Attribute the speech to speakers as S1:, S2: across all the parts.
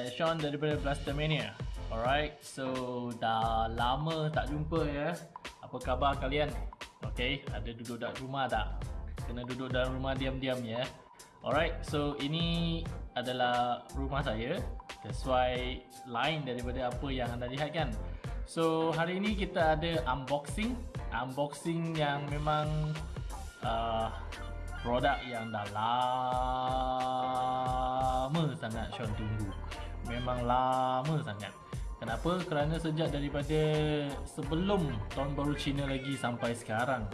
S1: Saya Sean daripada Blastermania Alright, so dah lama tak jumpa ya. Apa khabar kalian? Okay, ada duduk dalam rumah tak? Kena duduk dalam rumah diam-diam ya. Alright, so ini adalah rumah saya. Sesuai lain daripada apa yang anda lihat kan. So hari ini kita ada unboxing. Unboxing yang memang uh, produk yang dah lama sangat Sean tunggu memang lama sangat. Kenapa? kerana sejak daripada sebelum tahun baru Cina lagi sampai sekarang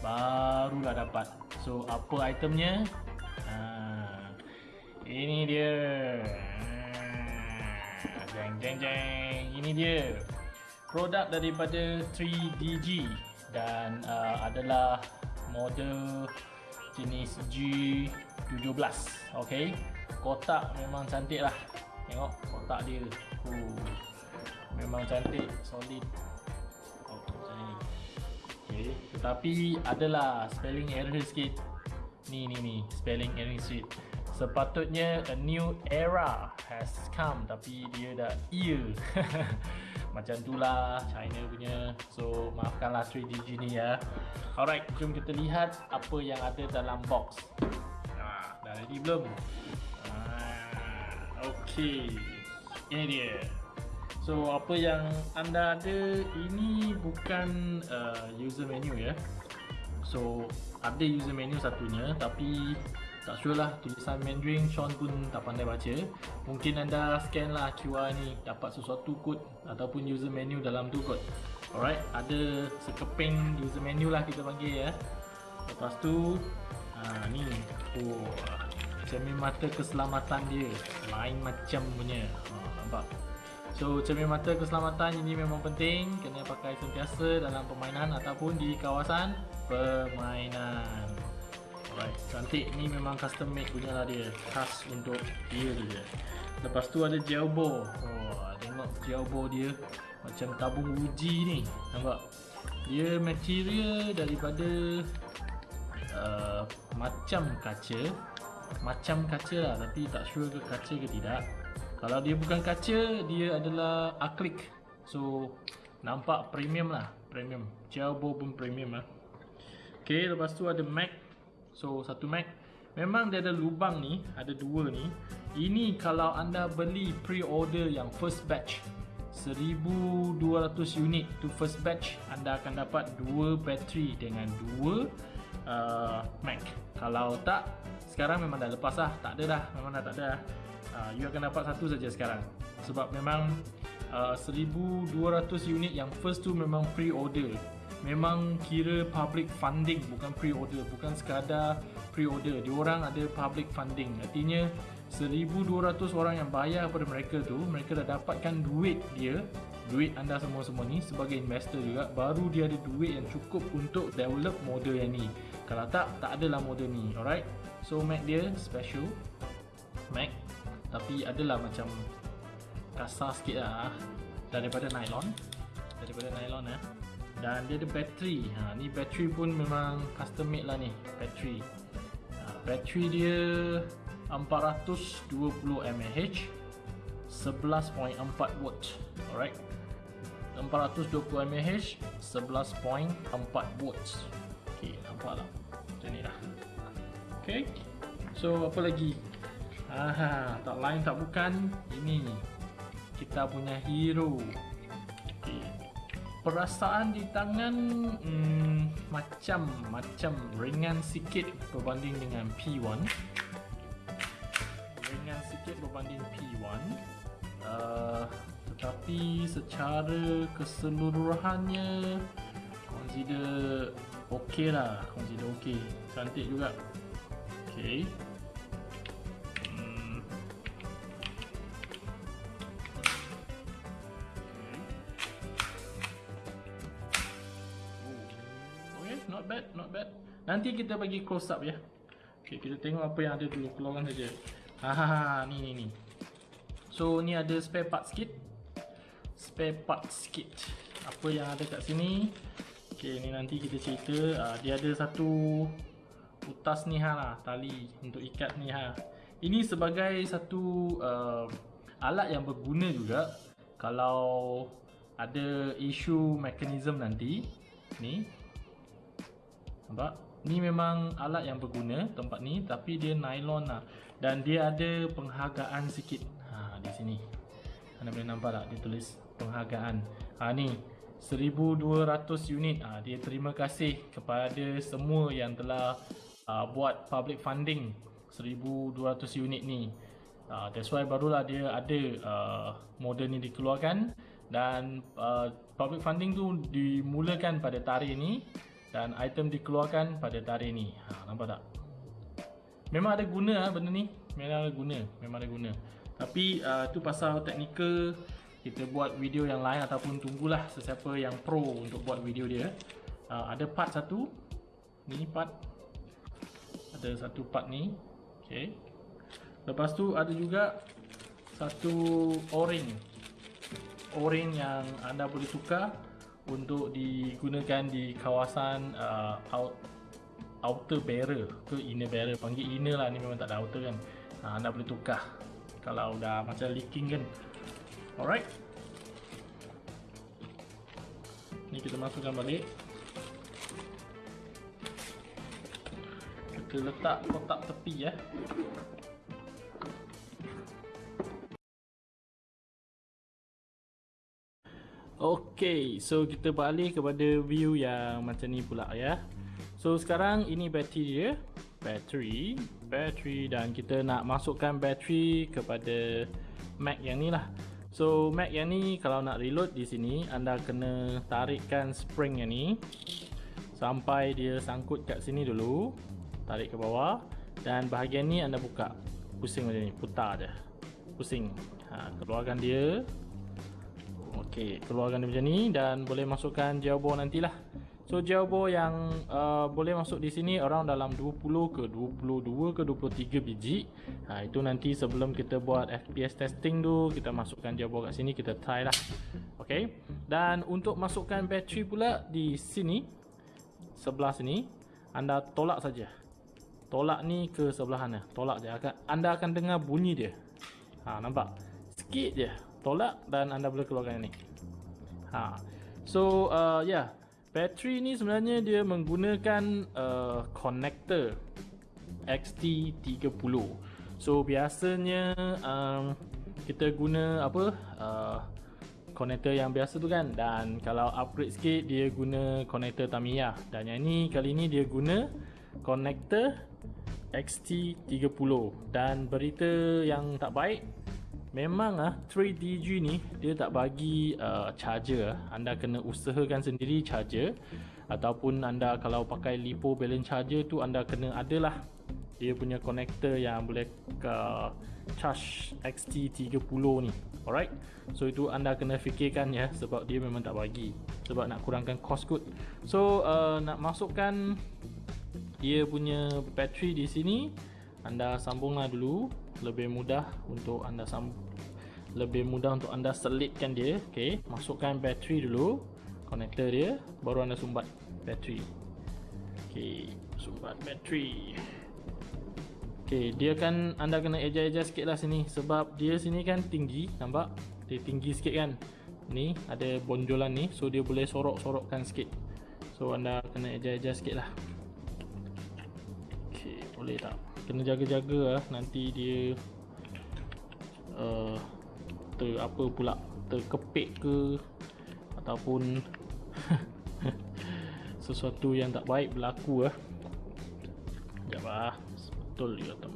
S1: barulah dapat. So apa itemnya? Ha, ini dia. Jeng jeng jeng. Ini dia. Produk daripada 3DG dan uh, adalah model jenis G17 ok kotak memang cantik lah tengok kotak dia. Uh, memang cantik solid. Oh, macam ni ok tetapi adalah spelling error sikit. Ni ni ni spelling error sikit. Sepatutnya a new era has come tapi dia dah ear macam tu lah China punya. So maafkanlah 3DG ni ya. Alright jom kita lihat apa yang ada dalam box. Nah, dah ready belum? Ah, ok ini dia. So apa yang anda ada ini bukan uh, user menu ya. So ada user menu satunya tapi tak sure lah tulisan Mandarin Sean pun tak pandai baca. Mungkin anda scan lah QR ni dapat sesuatu kod ataupun user menu dalam tu kot alright ada sekeping user menu lah kita panggil ya. Lepas tu ha, ni. Oh, cermin mata keselamatan dia. Lain macam punya. Ha, nampak? So cermin mata keselamatan ini memang penting. Kena pakai sentiasa dalam permainan ataupun di kawasan permainan. Alright, cantik. Ni memang custom made punya lah dia. Khas untuk dia dia. Lepas tu ada gel ball. Oh, Tengok gel ball dia. Macam tabung uji ni. Nampak? Dia material daripada uh, Macam kaca Macam kaca lah Tapi tak sure ke kaca ke tidak. Kalau dia bukan kaca Dia adalah acrylic So Nampak premium lah Premium. Ball pun premium lah. Okay, lepas tu ada mag So satu Mac. Memang dia ada lubang ni Ada dua ni. Ini kalau anda beli pre-order yang first batch 1200 unit tu first batch Anda akan dapat dua bateri dengan dua uh, Mac. Kalau tak Sekarang memang dah lepas lah. Tak ada dah. Memang dah tak ada. Dah uh, You akan dapat satu saja sekarang. Sebab memang uh, 1200 unit yang first tu memang pre-order. Memang kira public funding bukan pre-order. Bukan sekadar pre-order. Diorang ada public funding. Artinya 1200 orang yang bayar kepada mereka tu mereka dah dapatkan duit dia duit anda semua-semua ni sebagai investor juga baru dia ada duit yang cukup untuk develop model yang ni. Kalau tak tak adalah model ni alright? So Mac dia special. Mac tapi adalah macam kasar sikit lah daripada nylon. Daripada nylon eh. Dan dia ada bateri. Ha, ni bateri pun memang custom made lah ni bateri. Ha, bateri dia 420 mAh 11.4 watt alright 420 mAh 11.4 watt ok nampak lah macam ni lah. Ok so apa lagi? Aha, tak lain tak bukan. Ini kita punya hero. Perasaan di tangan hmm, macam macam ringan sikit berbanding dengan P1 ringan sikit berbanding P1 uh, tetapi secara keseluruhannya consider ok lah consider ok cantik juga ok not bad, not bad. Nanti kita bagi close up ya. Okay, kita tengok apa yang ada dulu. Keluarkan saja. Hahaha, ni ni ni. So, ni ada spare part sikit. Spare part sikit. Apa yang ada kat sini. Okay, ni nanti kita cerita. Uh, dia ada satu utas ni ha lah, tali untuk ikat ni ha. ini sebagai satu uh, alat yang berguna juga kalau ada isu mekanisme nanti ni nampak ni memang alat yang berguna tempat ni tapi dia nylon lah dan dia ada penghargaan sikit ha, di sini anda boleh nampak tak dia tulis penghargaan. Ha, ni 1200 unit. Ha, dia terima kasih kepada semua yang telah uh, buat public funding 1200 unit ni. Uh, that's why barulah dia ada uh, model ni dikeluarkan. Dan uh, public funding tu dimulakan pada tarikh ni dan item dikeluarkan pada tarikh ni. Ha, nampak tak? Memang ada guna lah benda ni? Memang ada guna. Memang ada guna. Tapi uh, tu pasal teknikal kita buat video yang lain ataupun tunggulah sesiapa yang pro untuk buat video dia. Uh, ada part satu ni part. Ada satu part ni. Okay. lepas tu ada juga satu o-ring o-ring yang anda boleh tukar untuk digunakan di kawasan uh, out, outer barrel ke inner barrel panggil inner lah ni memang tak ada outer kan. Uh, anda boleh tukar. Kalau dah macam leaking kan alright ni kita masukkan balik. Kita letak kotak tepi ya. Okay, so kita balik kepada view yang macam ni pula ya. So sekarang ini bateri dia, bateri, bateri. Dan kita nak masukkan bateri kepada Mac yang ni lah. So Mac yang ni kalau nak reload di sini, anda kena tarikkan spring yang ni. Sampai dia sangkut kat sini dulu, tarik ke bawah. Dan bahagian ni anda buka, pusing macam ni, putar je, pusing. Ha, keluarkan dia, Okey, keluarkan dia macam ni. Dan boleh masukkan ball nantilah. So ball yang uh, boleh masuk di sini around dalam 20 ke 22 ke 23 biji. Ha itu nanti sebelum kita buat FPS testing tu kita masukkan ball kat sini kita try lah. Okey. Dan untuk masukkan bateri pula di sini sebelah sini anda tolak saja. Tolak ni ke sebelah sana. Tolak je anda akan dengar bunyi dia. Ha nampak? Sikit je tolak dan anda boleh keluarkan ini. Ha. So uh, yeah. Bateri ni sebenarnya dia menggunakan uh, connector XT30. So biasanya um, kita guna apa? Uh, connector yang biasa tu kan dan kalau upgrade sikit dia guna connector Tamiya dan yang ni kali ni dia guna connector XT30 dan berita yang tak baik Memang ah 3DG ni dia tak bagi uh, charger. Anda kena usahakan sendiri charger ataupun anda kalau pakai lipo balance charger tu anda kena adalah dia punya connector yang boleh ke charge XT30 ni. Alright. So itu anda kena fikirkan ya sebab dia memang tak bagi. Sebab nak kurangkan cost kot. So uh, nak masukkan dia punya bateri di sini anda sambunglah dulu lebih mudah untuk anda sam lebih mudah untuk anda selitkan dia okey? Masukkan bateri dulu konektor dia baru anda sumbat bateri. Okey sumbat bateri. Okey dia kan anda kena adjust-adjust sikitlah sini. Sebab dia sini kan tinggi nampak? Dia tinggi sikit kan? Ni ada bonjolan ni so dia boleh sorok-sorokkan sikit. So anda kena adjust-adjust sikitlah okey boleh tak? Kena jaga-jaga lah nanti dia uh, ter apa pula terkepit ke ataupun sesuatu yang tak baik berlaku lah sekejap lah betul dia kata.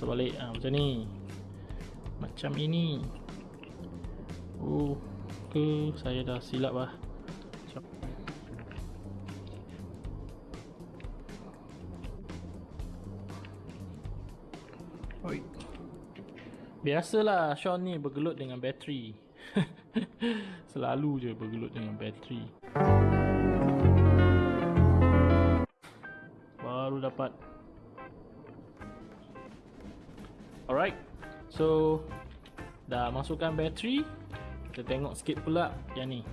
S1: Sebalik ha, macam ni. Macam ini. Oh ke? Saya dah silap lah Biasalah Sean ni bergelut dengan bateri. Selalu je bergelut dengan bateri. Baru dapat. Alright. So Dah masukkan bateri. Kita tengok sikit pula yang ni.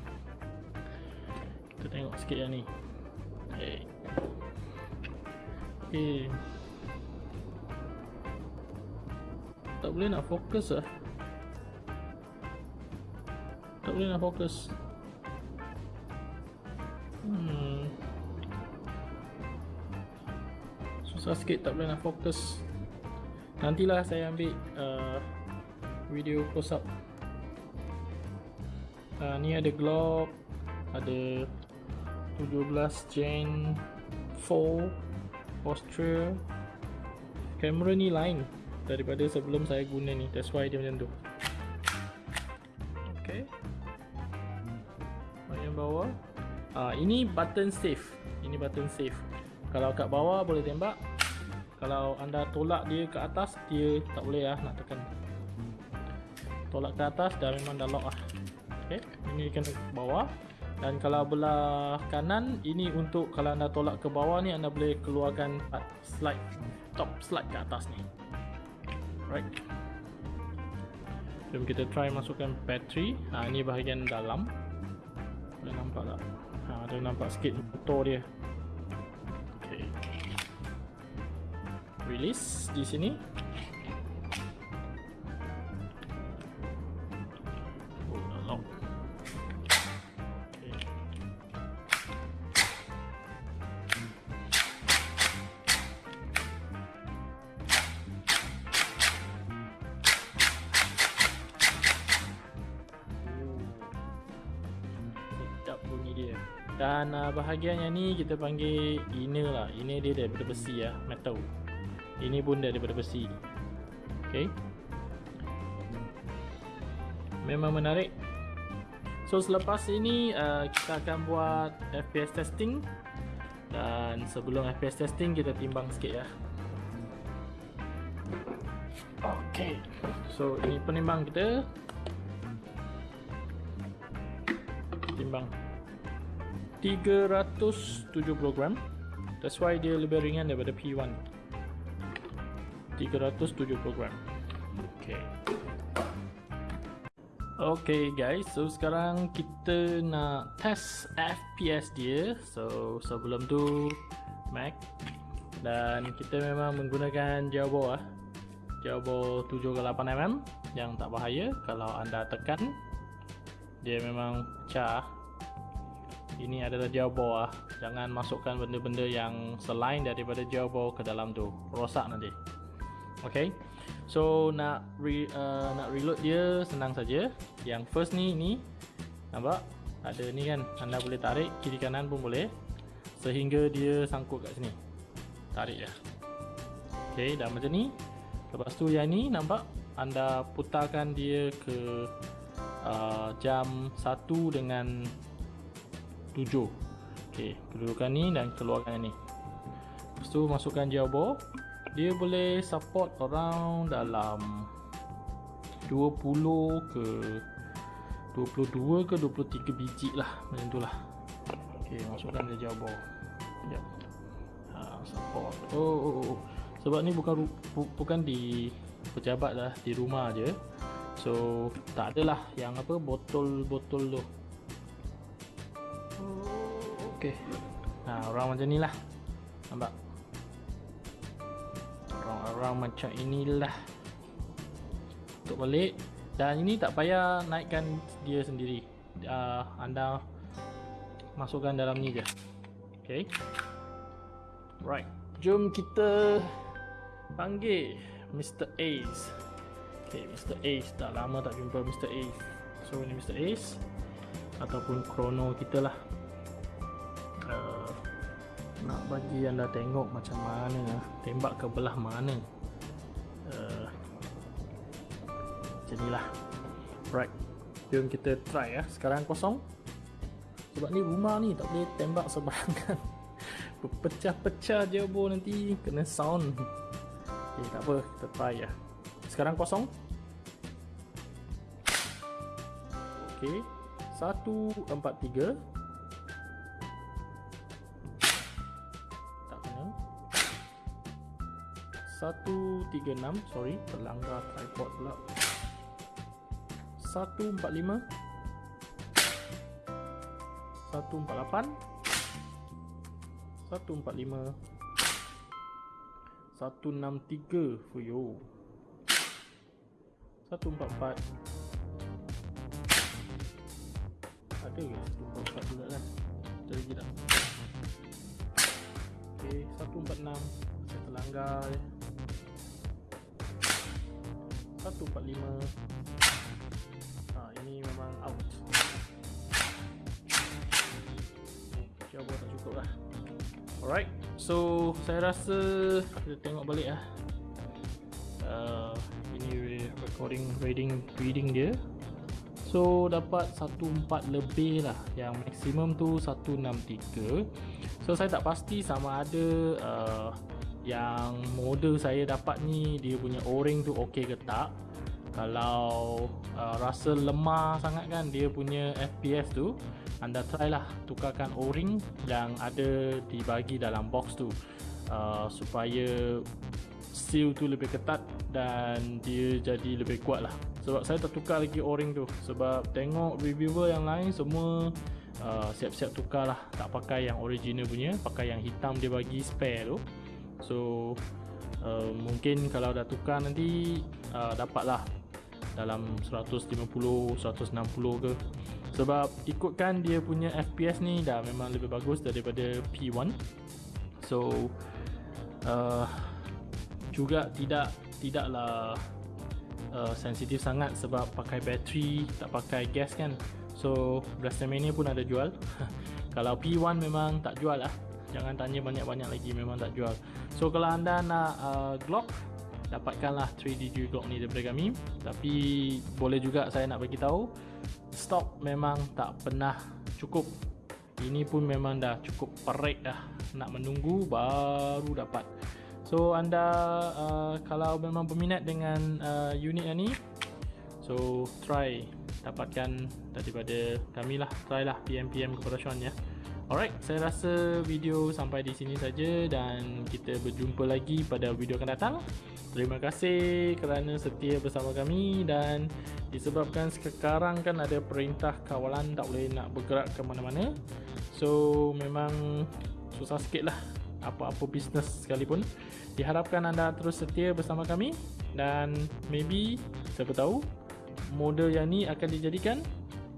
S1: Kita tengok sikit yang ni. Okay Okay Tak boleh nak fokus lah. Tak boleh nak fokus. Hmm. Susah sikit tak boleh nak fokus. Nantilah saya ambil uh, Video close up. Uh, Ni ada Glock Ada 17 Gen 4 Austria. Kamera ni lain Daripada sebelum saya guna ni. That's why dia macam tu. Okay. Bahagian bawah uh, Ini button save Ini button save Kalau kat bawah boleh tembak. Kalau anda tolak dia ke atas Dia tak boleh lah nak tekan. Tolak ke atas dah memang dah lock lah. Okay Ini kena ke bawah. Dan kalau belah kanan ini untuk kalau anda tolak ke bawah ni anda boleh keluarkan slide top slide ke atas ni right jom kita try masukkan battery ha, ni bahagian dalam. Boleh nampak tak? Ha, ada nampak sikit motor dia. Okay. release di sini kita panggil inner lah. Inner dia daripada besi ya, metal. Ini pun daripada besi. Okay. Memang menarik. So selepas ini uh, kita akan buat FPS testing. Dan sebelum FPS testing kita timbang sikit ya. Okay. So ini penimbang kita. Timbang. 370 gram. That's why dia lebih ringan daripada P1 370 gram. Okay. Okay guys, so sekarang kita nak test FPS dia. So sebelum tu Mac. Dan kita memang menggunakan Jawbo lah Jawbo 7-8mm Yang tak bahaya. Kalau anda tekan Dia memang pecah ini adalah jawbo ah. Jangan masukkan benda-benda yang selain daripada jawbo ke dalam tu. Rosak nanti. Okay. So nak re, uh, nak reload dia senang saja. Yang first ni ni nampak? Ada ni kan. Anda boleh tarik kiri kanan pun boleh sehingga dia sangkut kat sini. Tarik dia. Okay, dah macam ni. Lepas tu yang ni nampak? Anda putarkan dia ke uh, jam 1 dengan 7 ok kedudukan ni dan keluarkan ni. Lepas tu masukkan jawbo dia boleh support around dalam 20 ke 22 ke 23 biji lah macam tu lah. Ok masukkan dia jawbo sekejap. Ha, support. Oh, oh, oh, oh. sebab ni bukan bu, bukan di pejabat lah di rumah je. So tak adalah yang apa botol-botol tu Okey. Nah, orang macam inilah. Nampak? Orang-orang macam inilah. Untuk balik. Dan ini tak payah naikkan dia sendiri. Uh, anda masukkan dalam ni je. Okey. Right. Jom kita panggil Mr. Ace. Okay, Mr. Ace. Dah lama tak jumpa Mr. Ace. So, ini Mr. Ace. Ataupun Chrono kita lah nak bagi anda tengok macam mana tembak ke belah mana. Uh, macam inilah right jom kita try ya sekarang kosong. Sebab ni rumah ni tak boleh tembak sebarangan pecah-pecah je bo nanti kena sound. Ok tak apa kita try ya sekarang kosong. Ok 1, 4, 3 136 sorry terlanggar tripod pula. 145 148 145 163 fuyo 144 ada ke 144 juga kan? Ada lagi tak? Ok 146 saya terlanggar. Je 145 ha, ini memang out. Jawab tak cukup lah. Alright So saya rasa Kita tengok balik lah. Uh, Ini recording reading reading dia. So dapat 14 lebih lah. Yang maksimum tu 163 So saya tak pasti sama ada uh, yang model saya dapat ni dia punya o-ring tu okey ke tak? Kalau uh, rasa lemah sangat kan dia punya FPS tu anda try lah tukarkan o-ring yang ada dibagi dalam box tu. Uh, supaya seal tu lebih ketat dan dia jadi lebih kuat lah. Sebab saya tak tukar lagi o-ring tu. Sebab tengok reviewer yang lain semua uh, siap-siap tukar lah tak pakai yang original punya pakai yang hitam dia bagi spare tu So uh, Mungkin kalau dah tukar nanti uh, Dapatlah Dalam 150 160 ke. Sebab ikutkan dia punya FPS ni Dah memang lebih bagus daripada P1 So uh, Juga tidak Tidaklah uh, Sensitif sangat Sebab pakai bateri Tak pakai gas kan. So Blastermania pun ada jual. Kalau P1 memang tak jual lah. Jangan tanya banyak-banyak lagi memang tak jual so kalau anda nak uh, Glock dapatkanlah 3DG Glock ni daripada kami. Tapi boleh juga saya nak bagi tahu stok memang tak pernah cukup. Ini pun memang dah cukup perik dah nak menunggu baru dapat. So anda uh, kalau memang berminat dengan uh, unit yang ni so try. Dapatkan daripada kami lah. Try lah PM PM kepada Sean ya Alright, saya rasa video sampai di sini saja dan kita berjumpa lagi pada video akan datang. Terima kasih kerana setia bersama kami dan disebabkan sekarang kan ada perintah kawalan tak boleh nak bergerak ke mana-mana. So memang susah sikit lah apa-apa bisnes sekalipun. Diharapkan anda terus setia bersama kami dan maybe siapa tahu model yang ni akan dijadikan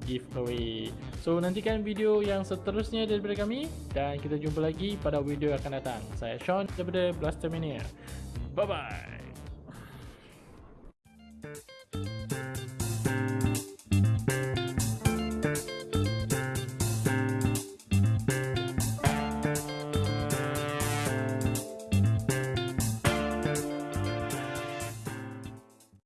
S1: giveaway. So nantikan video yang seterusnya daripada kami dan kita jumpa lagi pada video yang akan datang. Saya Sean daripada Blastermania. Bye bye.